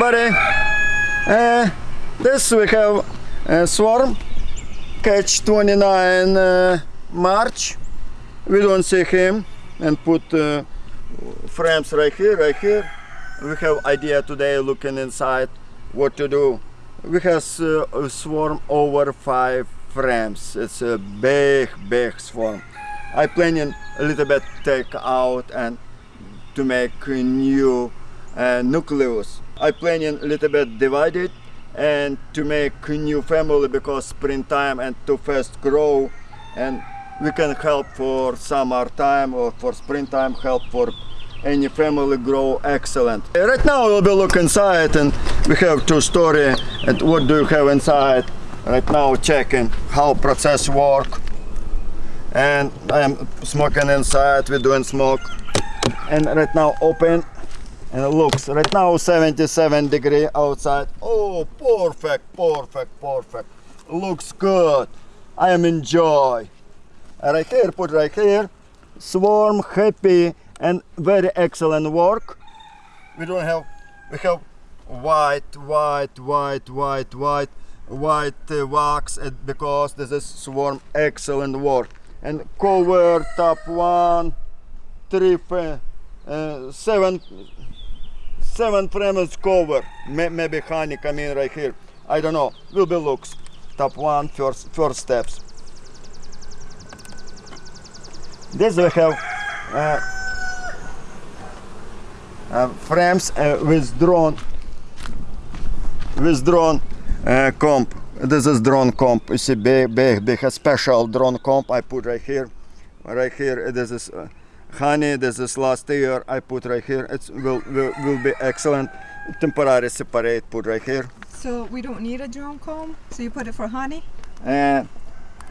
everybody. Uh, this we have a swarm, catch 29 uh, March. We don't see him and put uh, frames right here, right here. We have idea today looking inside what to do. We have uh, a swarm over five frames. It's a big, big swarm. I planning a little bit take out and to make a new Uh, nucleus. I planning a little bit divided and to make new family because springtime and to fast grow and we can help for summertime or for springtime help for any family grow excellent. Uh, right now we'll be look inside and we have two story and what do you have inside. Right now checking how process work and I am smoking inside, we're doing smoke and right now open and it looks right now 77 degree outside. Oh perfect perfect perfect. Looks good. I am enjoy. Right here put right here. Swarm happy and very excellent work. We don't have we have white white white white white white uh, wax uh, because this is swarm excellent work. And cover top one three uh, seven seven frames cover. Maybe honey come in right here. I don't know. Will be looks. Top one first first steps. This we have uh, uh, frames uh, with drone with drone uh, comb. This is drone comb. You see big big big a special drone comb. I put right here. Right here this is uh, honey this is last year i put right here it will, will will be excellent temporary separate put right here So we don't need a drone comb? So you put it for honey? and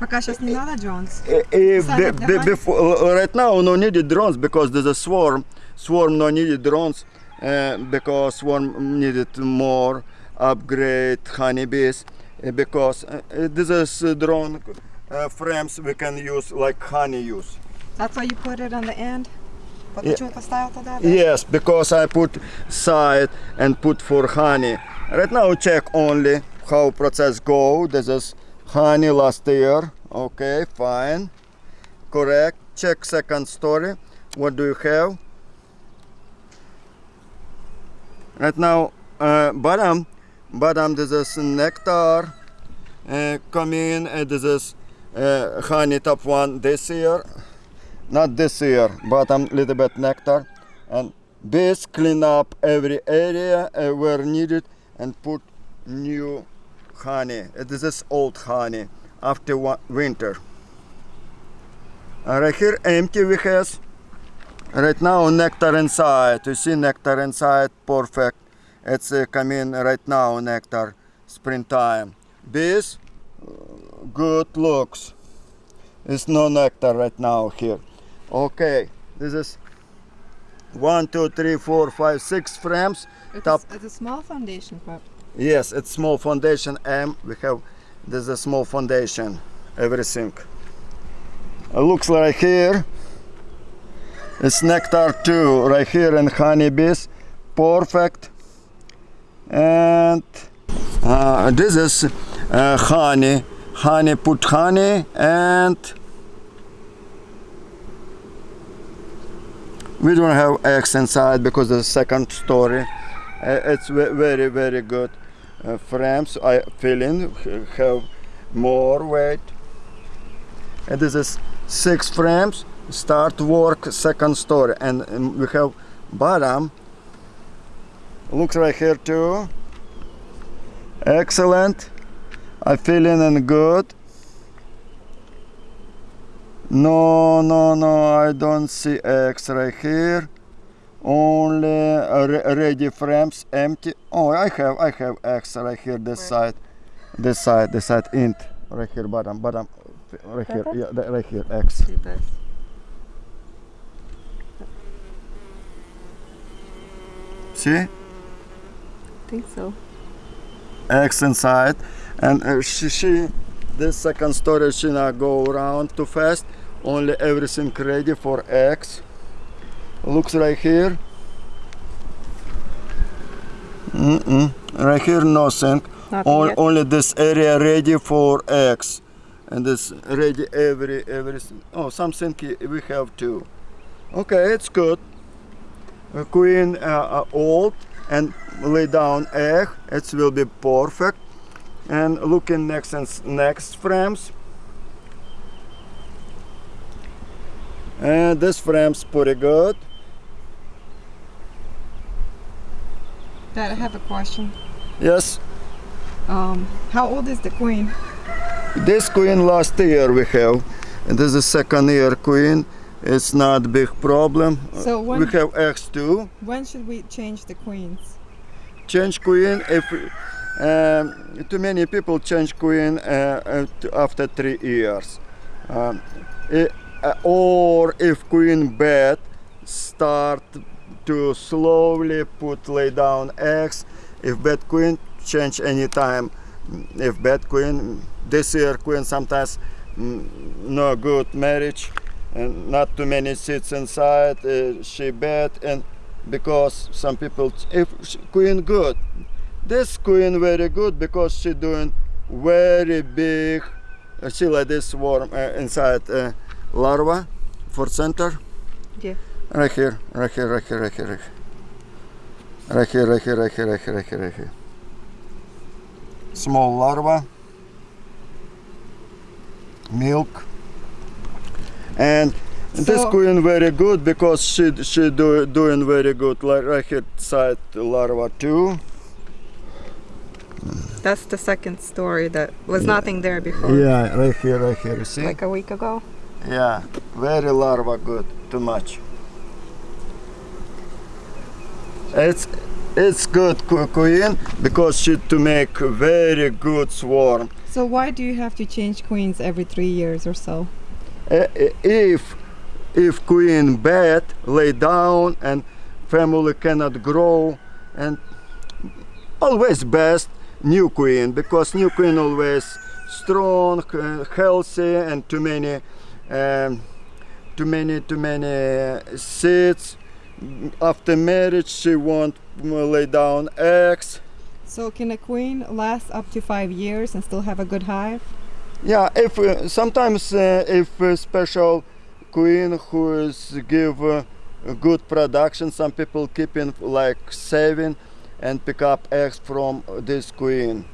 Пока сейчас не надо drones. Eh, eh, Side be- of the be- hive? before, uh, right now no needed drones because there's a swarm swarm no needed drones uh, because swarm needed more upgrade honeybees uh, because uh, uh, this is uh, drone uh, frames we can use like honey use That's why you put it on the end? Yeah. Yes, because I put side and put for honey. Right now check only how process go. This is honey last year. Okay, fine. Correct. Check second story. What do you have? Right now uh, bottom, bottom this is nectar. Uh, come in, uh, this is uh, honey top one this year not this year bottom little bit nectar and bees clean up every area uh, where needed and put new honey. This is old honey after one winter. Uh, right here empty we has. Right now nectar inside. You see nectar inside? Perfect. It's uh, coming right now nectar springtime. Bees uh, good looks. It's no nectar right now here okay this is one two three four five six frames It's, top it's a small foundation, but Yes, it's small foundation M. We have this is a small foundation, everything. It looks like here. It's nectar too, right here and honeybees, perfect. And uh, this is uh, honey, honey put honey and we don't have eggs inside because the second story. Uh, it's very very good uh, frames. I fill in have more weight. And this is six frames start work second story. And um, we have bottom. Looks right here too. Excellent. I fill in and good no no no I don't see X right here. Only uh, re- ready frames empty. Oh i have i have x right here this Where? side this side this side int. Right here bottom bottom right here yeah right here x. Do this. see? I think so. x inside and uh, she, she this second story she not go around too fast only everything ready for eggs looks right here Mm-mm. Right here, nothing. On, only this area ready for eggs, and this ready every everything Oh, something we have too. Okay, it's good. A queen uh, uh, old and lay down egg. It will be perfect. And looking next and next frames. And this frame's pretty good. Dad, I have a question. Yes, Um, how old is the queen? this queen last year we have, and this is second year queen. It's not big problem. So when, we have eggs too. when should we change the queens? Change queen if um, too many people change queen uh, uh, after three years, um, i- uh, or if queen bed start to slowly put lay down eggs. If bad queen change anytime. If bad queen this year queen sometimes mm, no good marriage and not too many seats inside. Uh, she bad and because some people if queen good this queen very good because she doing very big she see like this worm uh, inside uh, larva for center. Yeah. Right here, right here, right here, right here, right here. Right here, right here, right here, right here, right here, right here. Small larva. Milk. And so this queen very good because she she do, doing very good. Like right here side larva too. That's the second story that was yeah. nothing there before. Yeah, right here, right here. See? Like a week ago yeah very larva good too much it's it's good queen because she to make very good swarm So why do you have to change queens every three years or so? Uh, if if queen bad lay down and family cannot grow and always best new queen because new queen always strong uh, healthy and too many um, too many too many seeds after marriage she won't lay down eggs So can a queen last up to five years and still have a good hive? Yeah, if uh, sometimes uh, if a special queen who is give uh, good production, some people keeping like saving and pick up eggs from this queen.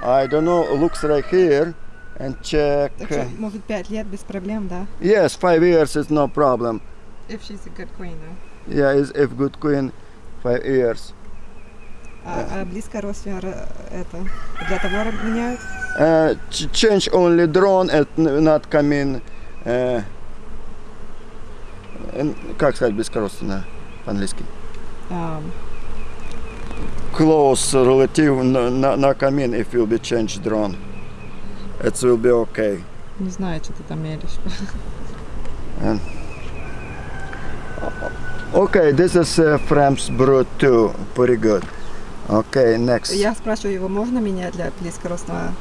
I don't know. Looks right here and check. Uh, что, может, пять лет без проблем, да? yes, five years is no problem. If she's a good queen, да? Yeah, is if good queen, five years. А, а близко родственника это для того меняют? Uh, ch- change only drone and n- not come in. Uh, как сказать бескорыстно по-английски? Um, close relative no come in if will be changed drone. It will be okay. не знаю, что ты там меришь. Okay, this is uh, Fram's brood too. Pretty good. Okay, next. Я спрашиваю его, можно менять для близкородственного?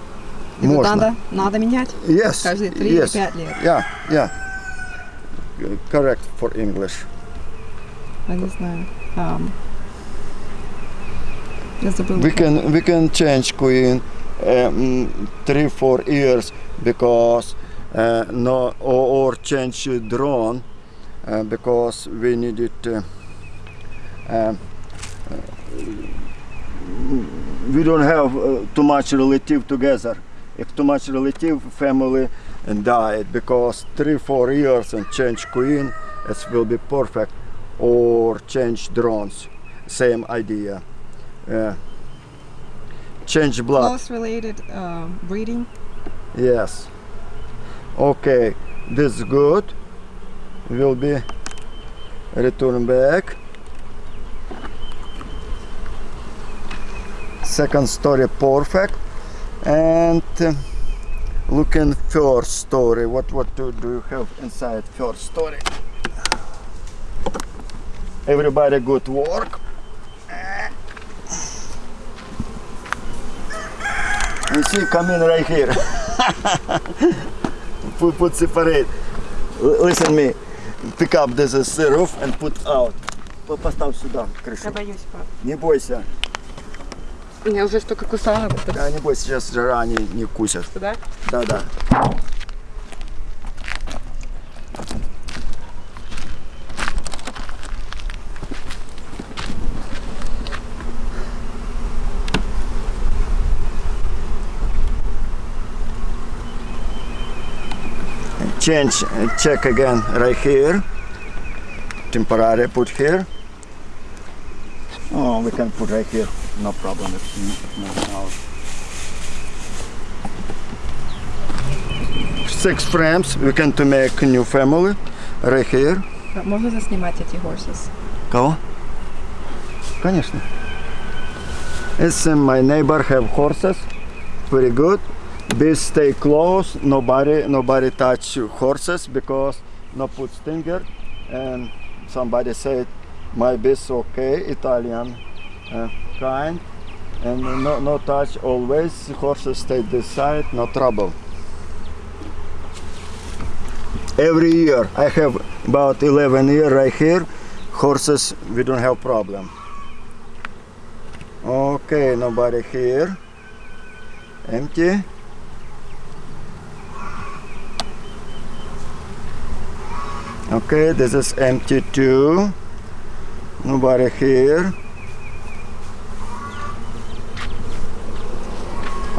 Его Можно. надо, надо менять Yes. каждые три или yes. пять лет. Yeah, yeah. Correct for English. Я не знаю. Um, я забыла. We can we can change queen um, three four years because uh, no or, or change drone uh, because we need it. Uh, uh, we don't have uh, too much relative together. If too much relative family died because three four years and change queen, it will be perfect. Or change drones, same idea. Uh, change blood. Close related um, breeding. Yes. Okay, this is good. Will be return back. Second story perfect. And uh, looking first story. What what do, do you have inside first story? Everybody good work. You see, come in right here. put, put separate. L- listen me. Pick up this is roof and put out. По- Поставь сюда крышу. Я боюсь, пап. Не бойся. Я уже столько кусала. Да, небось, сейчас жара не, не кусят. Да? Да, да. Change, uh, check again right here. Temporary put here. Oh, we can put right here. No problem. It's not out. six frames we can to make new family right here Можно заснимать эти horses? кого конечно it's uh, my neighbor have horses very good bees stay close nobody nobody touch horses because no put stinger. And somebody said my bees okay italian uh, kind. And no, no touch always horses stay this side no trouble. Every year i have about 11 year right here horses we don't have problem. Okay nobody here. Empty okay this is empty too. Nobody here.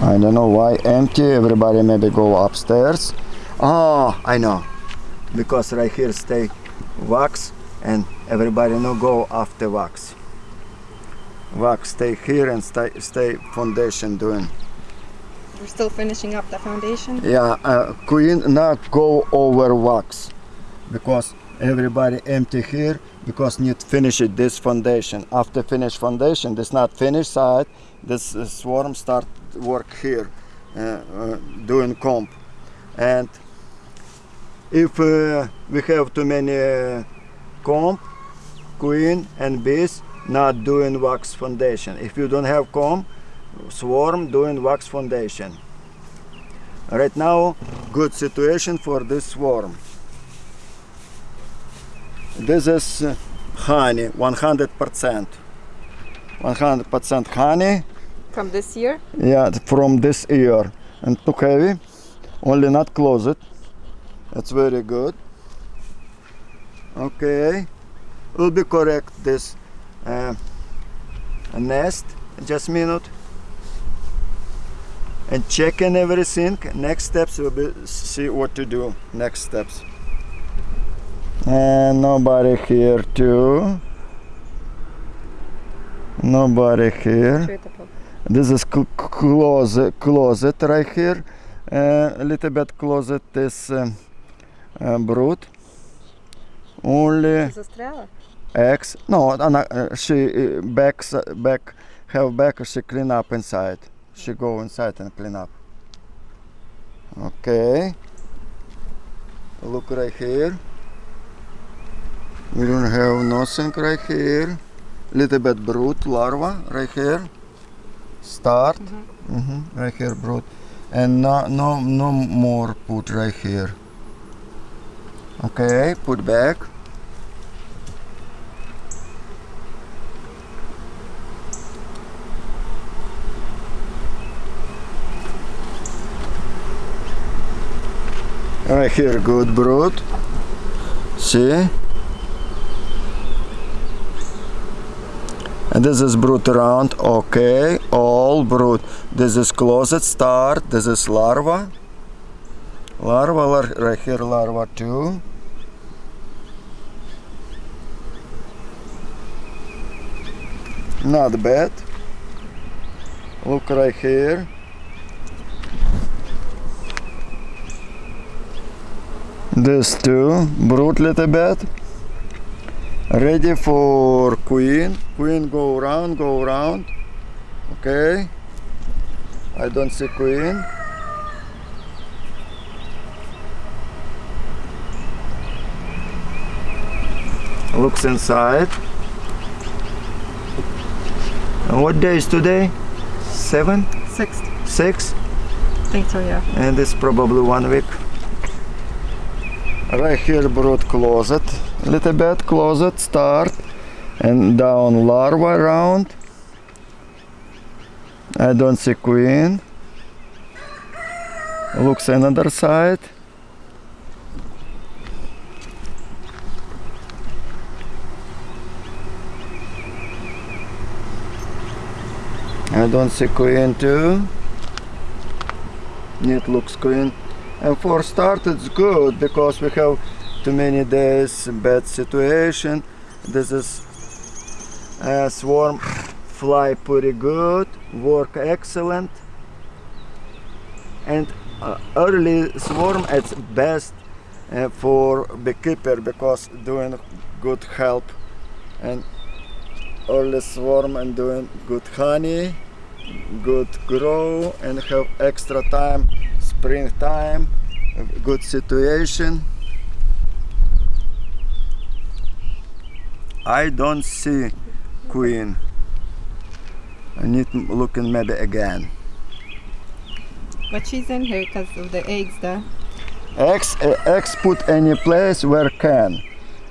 I don't know why empty. Everybody maybe go upstairs. Oh I know. Because right here stay wax and everybody no go after wax. Wax stay here and stay stay foundation doing. We're still finishing up the foundation. yeah uh, queen not go over wax because everybody empty here because need finish it this foundation. After finish foundation this not finished side this uh, swarm start work here uh, uh, doing comb and if uh, we have too many uh, comb queen and bees not doing wax foundation. If you don't have comb swarm doing wax foundation. Right now good situation for this swarm this is uh, honey 100% 100% honey. From this year? yeah from this year. And too heavy. Only not close it. That's very good. Okay. Will be correct this uh, nest. Just a minute. And checking everything. Next steps will be see what to do. Next steps and nobody here too. Nobody here. This is cl closet closet right here. A uh, little bit closet um, uh, this uh, brood only eggs. no uh, she uh, backs back have back she clean up inside. She go inside and clean up. Okay. Look right here we don't have nothing right here. Little bit brood larva right here. Start. Mhm, right here brood. And no no no more put right here. Okay put back. Right here good brood. See this is brood round. Okay all brood this is closet start. This is larva. Larva lar- right here larva too not bad. Look right here. This too brood little bit ready for queen? Queen go around go around. Okay. I don't see queen. Looks inside. And what day is today? Seven? Sixth. six? I think so, yeah. and it's probably one week. Right here brood closet little bit closet start and down larva around I don't see queen. Looks another side. I don't see queen too. It looks queen. And for start it's good because we have too many days bad situation. This is uh, swarm fly pretty good, work excellent. And uh, early swarm it's best uh, for beekeeper because doing good help and early swarm and doing good honey good grow and have extra time spring time good situation I don't see queen I need looking maybe again But she's in here because of the eggs there. Eggs, uh, X put any place where can.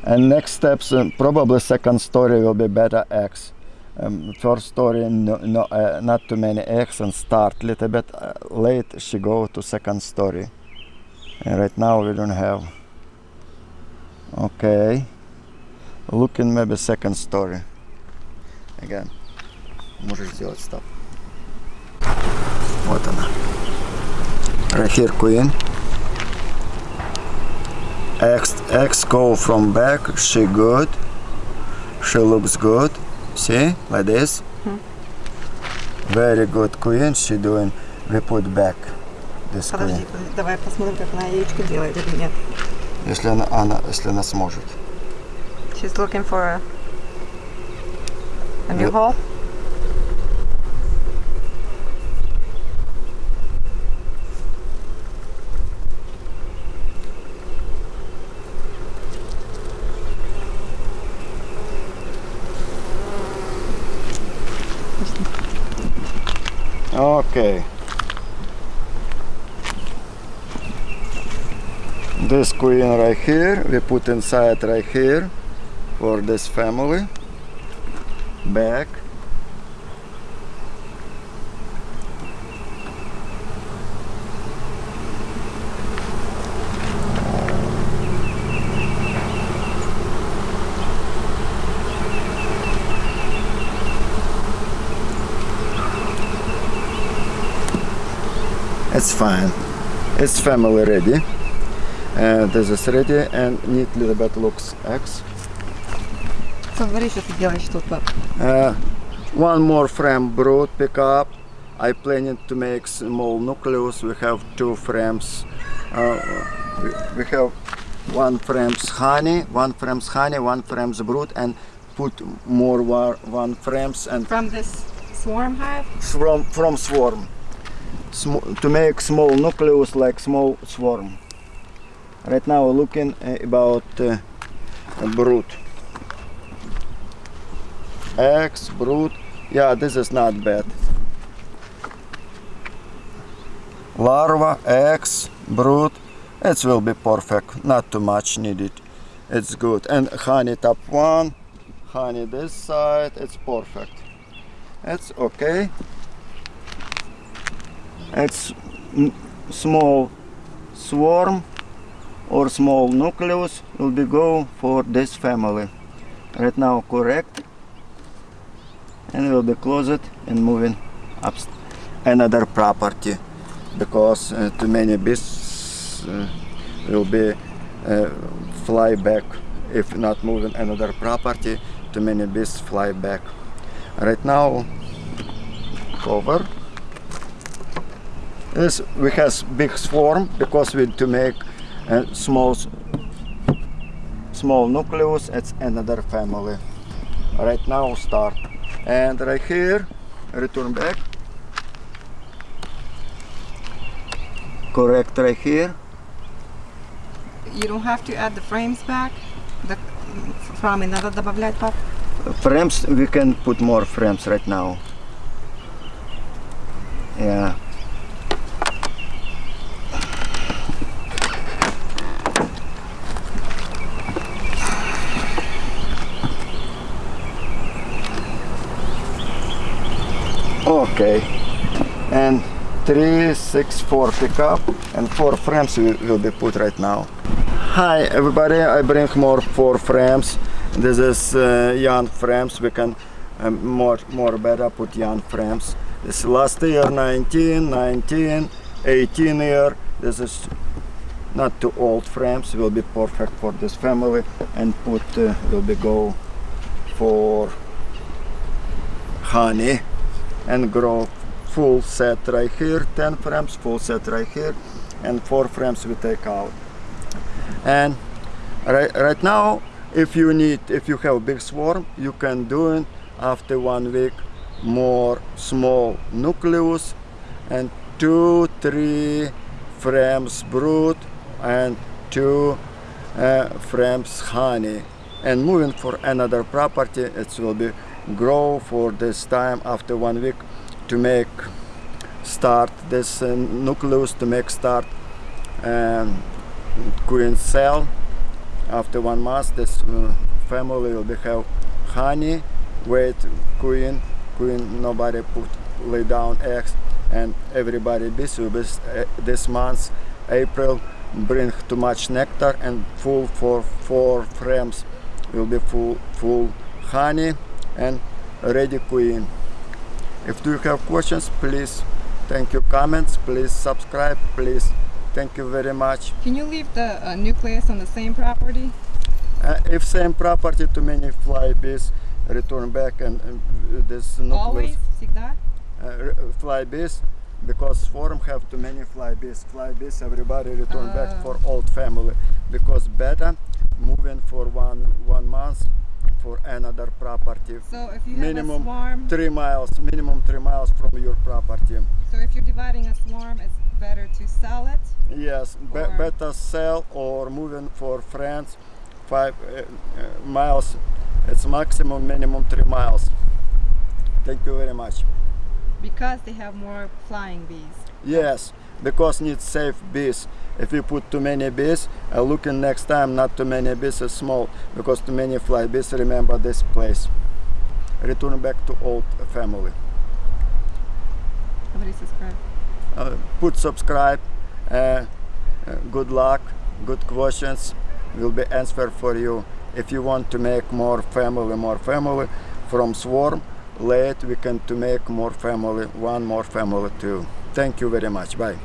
And next steps, um, probably second story will be better eggs. Um, first story, no, no, uh, not too many eggs and start little bit uh, late. She go to second story. And right now we don't have. Okay. Looking maybe second story. Again. Можешь сделать стоп. Вот она. Right here, queen. X, X go from back, she good. She looks good. See, like this. Very good queen, she doing, we put back this Подожди, queen. давай посмотрим, как она яичко делает или нет. Если она, она, если она сможет. She's looking for a, a new hole. Okay. This queen right here, we put inside right here for this family. Back. It's fine. It's family ready. And this is ready and need little bit looks X. Смотри, что ты делаешь тут, пап. Uh, one more frame brood pick up. I planning to make small nucleus. We have two frames. Uh, we, we have one frames honey, one frames honey, one frames brood, and put more war, one frames and From this swarm hive? from from swarm Sm- to make small nucleus like small swarm. Right now we're looking uh, about uh, brood. Eggs, brood. Yeah, this is not bad. Larva, eggs, brood. It will be perfect. Not too much needed. It's good. And honey top one, honey this side. It's perfect. It's okay. It's small swarm or small nucleus will be go for this family. Right now correct and we'll be closed and moving up another property because uh, too many bees uh, will be uh, fly back. If not moving another property too many bees fly back. Right now cover this we has big swarm because we to make a small small nucleus. It's another family. Right now start and right here return back correct right here You don't have to add the frames back? The from надо добавлять, пап? frames we can put more frames right now yeah Okay. And three six four pickup and four frames will, be put right now. Hi everybody. I bring more four frames. This is uh, young frames. We can um, more more better put young frames. This last year 19 19 18 year. This is not too old frames. Will be perfect for this family. And put uh, will be go for honey and grow full set right here 10 frames full set right here and four frames we take out. And right, right now if you need if you have big swarm you can do it after one week more small nucleus and two three frames brood and two uh, frames honey. And moving for another property it will be grow for this time after one week to make start this uh, nucleus to make start um, queen cell. After one month this uh, family will be have honey wait queen queen nobody put lay down eggs and everybody busy with uh, this month april bring too much nectar and full for four frames will be full full honey and ready queen if you have questions please thank you comments please subscribe please thank you very much Can you leave the uh, nucleus on the same property? uh, if same property too many fly bees return back and, and this nucleus Always? Всегда? uh, fly bees because swarm have too many fly bees fly bees everybody return back Ah. for old family because better moving for one one month for another property. So if you minimum have a swarm, three miles minimum three miles from your property. So if you're dividing a swarm, it's better to sell it. yes be- better sell or moving for friends five uh, uh, miles. It's maximum minimum three miles. Thank you very much. Because they have more flying bees. Yes, because need safe bees. If you put too many bees, uh, looking next time not too many bees is small because too many fly bees remember this place. Return back to old family. Nobody subscribe. Uh, put subscribe. Uh, uh, good luck. Good questions will be answered for you. If you want to make more family, more family from swarm, late we can to make more family, one more family too. Thank you very much. Bye.